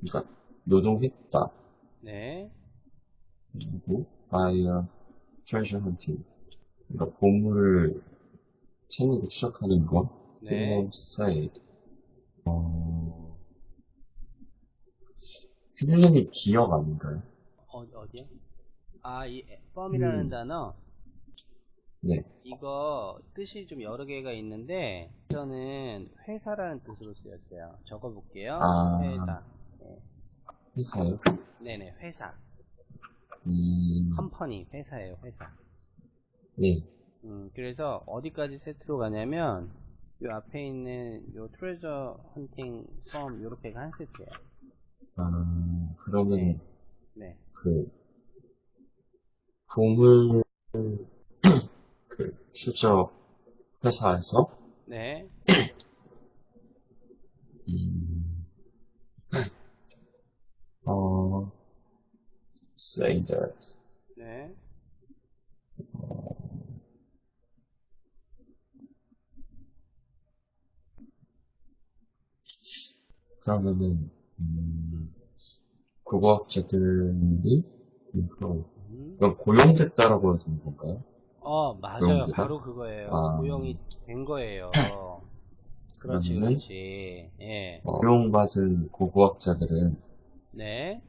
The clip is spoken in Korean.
그러니까 노동했다. 네. 그리고 a treasure hunting. 그러니까 보물을 챙기고 추적하는 거. 네. Said. 어, 휘둘리는 기억 아닌가요? 어, 어디요? 아, 이 펌이라는 음. 단어 네. 이거 뜻이 좀 여러 개가 있는데 저는 회사라는 뜻으로 쓰였어요. 적어볼게요. 아. 회사. 네. 회사요? 네네 회사. 음, 컴퍼니 회사예요 회사. 네. 음, 그래서 어디까지 세트로 가냐면 요 앞에 있는 요 트레저 헌팅 펌 요렇게가 한 세트예요. 아, 그러면 네. 그 보물 그 추적 회사에서 네. 음, 어 say that 네. 그러면은 음, 국어학자들이 음, 그럼 음. 그럼 고용됐다라고 해야 되는 건가요? 어, 맞아요. 바로 그거예요. 아. 고용이 된 거예요. 그렇지? 그렇지. 예. 어, 고용받은 고고학자들은 네.